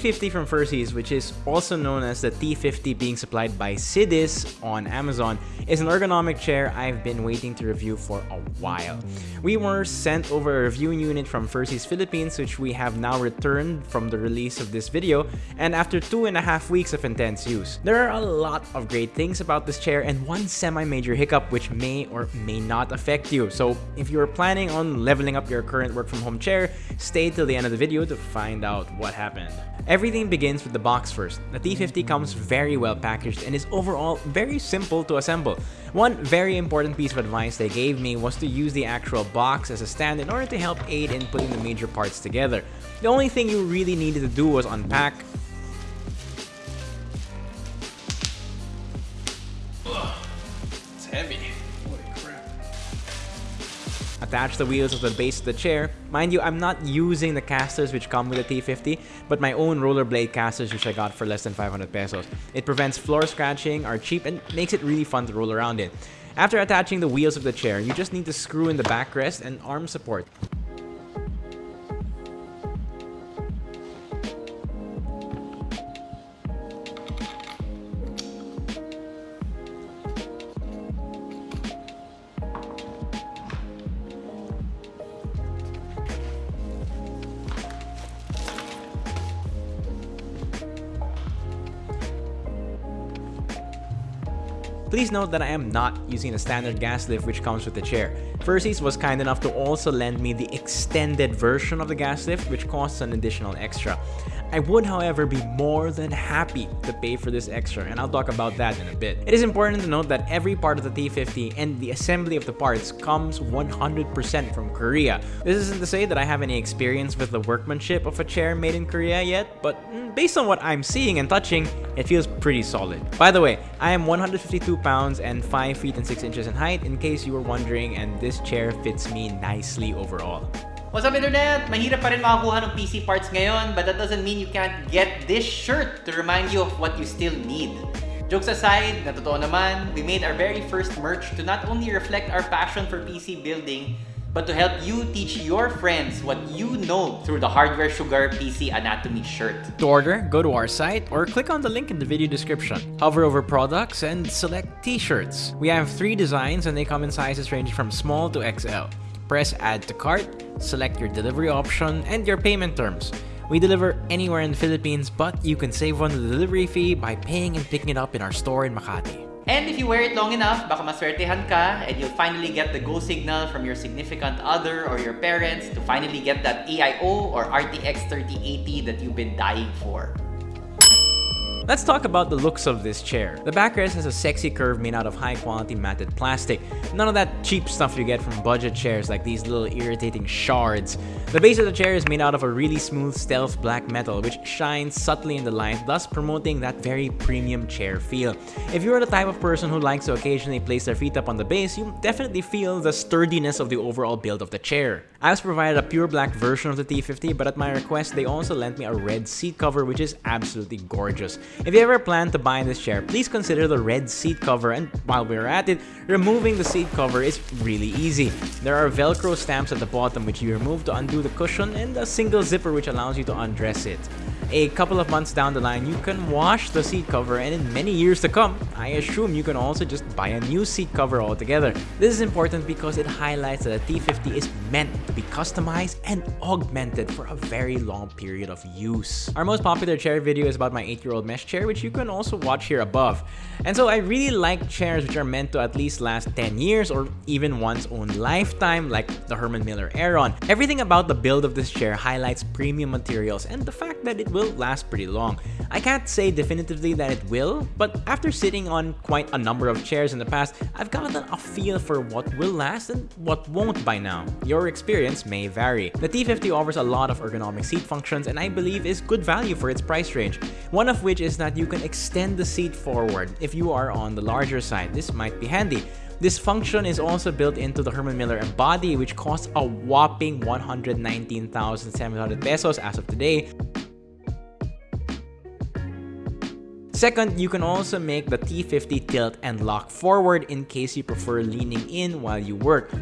T50 from Fursys, which is also known as the T50 being supplied by Sidiz on Amazon, is an ergonomic chair I've been waiting to review for a while. We were sent over a reviewing unit from Fursys Philippines, which we have now returned from the release of this video, and after two and a half weeks of intense use. There are a lot of great things about this chair and one semi-major hiccup which may or may not affect you. So if you're planning on leveling up your current work from home chair, stay till the end of the video to find out what happened. Everything begins with the box first. The T50 comes very well packaged and is overall very simple to assemble. One very important piece of advice they gave me was to use the actual box as a stand in order to help aid in putting the major parts together. The only thing you really needed to do was unpack, attach the wheels of the base of the chair. Mind you, I'm not using the casters which come with the T50, but my own rollerblade casters which I got for less than 500 pesos. It prevents floor scratching, are cheap, and makes it really fun to roll around in. After attaching the wheels of the chair, you just need to screw in the backrest and arm support. Please note that I am not using the standard gas lift which comes with the chair. Fursys was kind enough to also lend me the extended version of the gas lift which costs an additional extra. I would however be more than happy to pay for this extra and I'll talk about that in a bit. It is important to note that every part of the T50 and the assembly of the parts comes 100% from Korea. This isn't to say that I have any experience with the workmanship of a chair made in Korea yet, but mm, based on what I'm seeing and touching, it feels pretty solid. By the way, I am 152 pounds and 5 feet and 6 inches in height in case you were wondering and this chair fits me nicely overall. What's up internet? Mahirap pa rin makakuha ng PC parts ngayon but that doesn't mean you can't get this shirt to remind you of what you still need. Jokes aside, na totoo naman, we made our very first merch to not only reflect our passion for PC building, but to help you teach your friends what you know through the Hardware Sugar PC Anatomy shirt. To order, go to our site or click on the link in the video description. Hover over products and select t-shirts. We have three designs and they come in sizes ranging from small to XL. Press add to cart, select your delivery option and your payment terms. We deliver anywhere in the Philippines but you can save on the delivery fee by paying and picking it up in our store in Makati. And if you wear it long enough, baka maswertehan ka and you'll finally get the go signal from your significant other or your parents to finally get that AIO or RTX 3080 that you've been dying for. Let's talk about the looks of this chair. The backrest has a sexy curve made out of high quality matted plastic. None of that cheap stuff you get from budget chairs like these little irritating shards. The base of the chair is made out of a really smooth stealth black metal which shines subtly in the light thus promoting that very premium chair feel. If you're the type of person who likes to occasionally place their feet up on the base, you definitely feel the sturdiness of the overall build of the chair. I was provided a pure black version of the T50 but at my request they also lent me a red seat cover which is absolutely gorgeous. If you ever plan to buy this chair, please consider the red seat cover and while we're at it, removing the seat cover is really easy. There are velcro stamps at the bottom which you remove to undo the cushion and a single zipper which allows you to undress it. A couple of months down the line, you can wash the seat cover and in many years to come, I assume you can also just buy a new seat cover altogether. This is important because it highlights that the T50 is meant to be customized and augmented for a very long period of use. Our most popular chair video is about my 8-year-old mesh chair which you can also watch here above. And so I really like chairs which are meant to at least last 10 years or even one's own lifetime like the Herman Miller Aeron. Everything about the build of this chair highlights premium materials and the fact that it will last pretty long. I can't say definitively that it will, but after sitting on quite a number of chairs in the past, I've gotten a feel for what will last and what won't by now. Your experience may vary. The T50 offers a lot of ergonomic seat functions and I believe is good value for its price range. One of which is that you can extend the seat forward if you are on the larger side. This might be handy. This function is also built into the Herman Miller Embody which costs a whopping 119,700 pesos as of today. Second, you can also make the T50 tilt and lock forward in case you prefer leaning in while you work.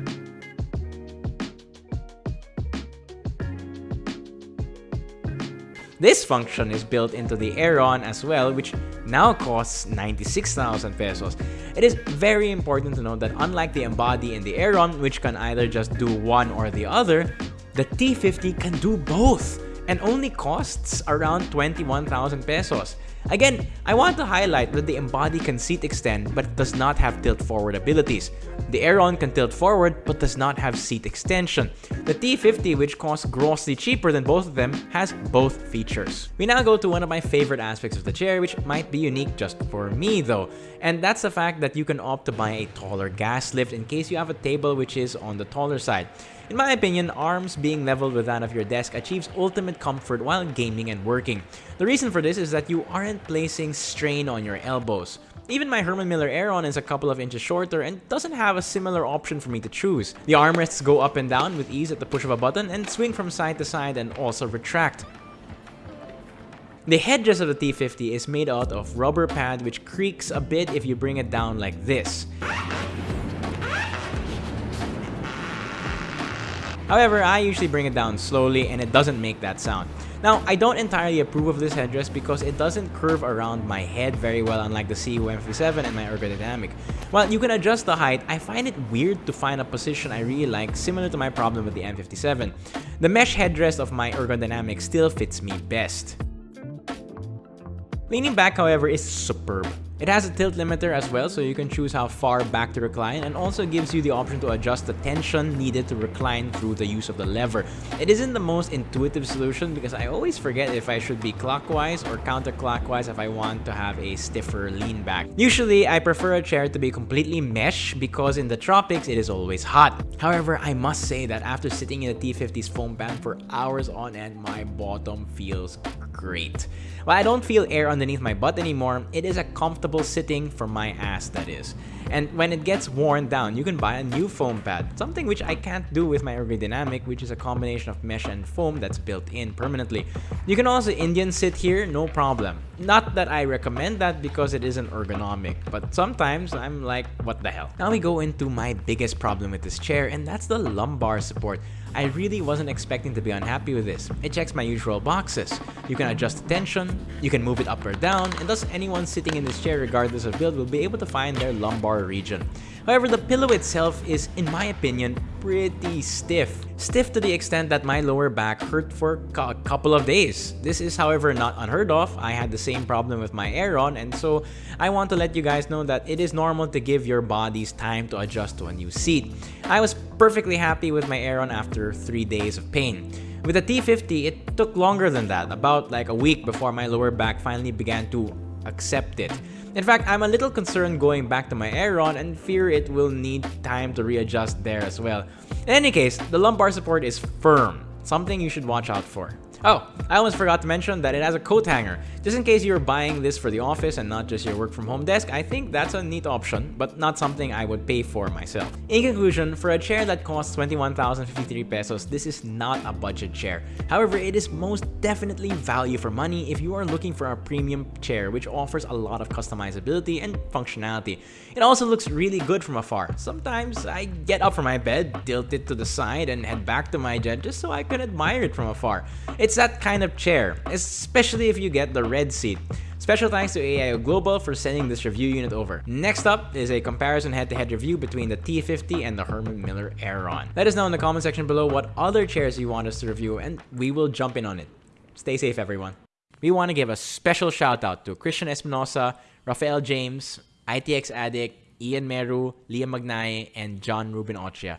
This function is built into the Aeron as well, which now costs 96,000 pesos. It is very important to note that unlike the Embody and the Aeron, which can either just do one or the other, the T50 can do both and only costs around 21,000 pesos. Again, I want to highlight that the Embody can seat extend but does not have tilt forward abilities. The Aeron can tilt forward but does not have seat extension. The T50, which costs grossly cheaper than both of them, has both features. We now go to one of my favorite aspects of the chair, which might be unique just for me though, and that's the fact that you can opt to buy a taller gas lift in case you have a table which is on the taller side. In my opinion, arms being leveled with that of your desk achieves ultimate comfort while gaming and working. The reason for this is that you aren't placing strain on your elbows. Even my Herman Miller Aeron is a couple of inches shorter and doesn't have a similar option for me to choose. The armrests go up and down with ease at the push of a button and swing from side to side and also retract. The headrest of the T50 is made out of rubber pad which creaks a bit if you bring it down like this. However, I usually bring it down slowly and it doesn't make that sound. Now, I don't entirely approve of this headrest because it doesn't curve around my head very well unlike the Sihoo M57 and my ergodynamic. While you can adjust the height, I find it weird to find a position I really like similar to my problem with the M57. The mesh headrest of my ergodynamic still fits me best. Leaning back, however, is superb. It has a tilt limiter as well, so you can choose how far back to recline and also gives you the option to adjust the tension needed to recline through the use of the lever. It isn't the most intuitive solution because I always forget if I should be clockwise or counterclockwise if I want to have a stiffer lean back. Usually, I prefer a chair to be completely mesh because in the tropics, it is always hot. However, I must say that after sitting in the T50's foam pad for hours on end, my bottom feels great. While I don't feel air underneath my butt anymore, it is a comfortable sitting for my ass that is. And when it gets worn down, you can buy a new foam pad, something which I can't do with my Ergodynamic, which is a combination of mesh and foam that's built in permanently. You can also Indian sit here, no problem. Not that I recommend that because it isn't ergonomic, but sometimes I'm like, what the hell. Now we go into my biggest problem with this chair, and that's the lumbar support. I really wasn't expecting to be unhappy with this. It checks my usual boxes. You can adjust the tension, you can move it up or down, and thus anyone sitting in this chair regardless of build will be able to find their lumbar region. However, the pillow itself is, in my opinion, pretty stiff. Stiff to the extent that my lower back hurt for a couple of days. This is however not unheard of. I had the same problem with my Aeron and so I want to let you guys know that it is normal to give your bodies time to adjust to a new seat. I was perfectly happy with my Aeron after 3 days of pain. With the T50, it took longer than that, about like a week before my lower back finally began to accept it. In fact, I'm a little concerned going back to my Aeron and fear it will need time to readjust there as well. In any case, the lumbar support is firm, something you should watch out for. Oh, I almost forgot to mention that it has a coat hanger. Just in case you're buying this for the office and not just your work from home desk, I think that's a neat option, but not something I would pay for myself. In conclusion, for a chair that costs 21,053 pesos, this is not a budget chair. However, it is most definitely value for money if you are looking for a premium chair which offers a lot of customizability and functionality. It also looks really good from afar. Sometimes I get up from my bed, tilt it to the side, and head back to my jet just so I can admire it from afar. It's that kind of chair, especially if you get the red seat. Special thanks to AIO Global for sending this review unit over. Next up is a comparison head-to-head -head review between the T50 and the Herman Miller Aeron. Let us know in the comment section below what other chairs you want us to review and we will jump in on it. Stay safe everyone. We want to give a special shout out to Christian Espinosa, Rafael James, ITX Addict, Ian Meru, Liam Magnaye, and John Ruben Ochia.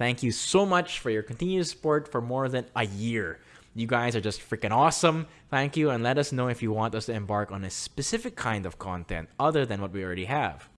Thank you so much for your continued support for more than a year. You guys are just freaking awesome. Thank you, and let us know if you want us to embark on a specific kind of content other than what we already have.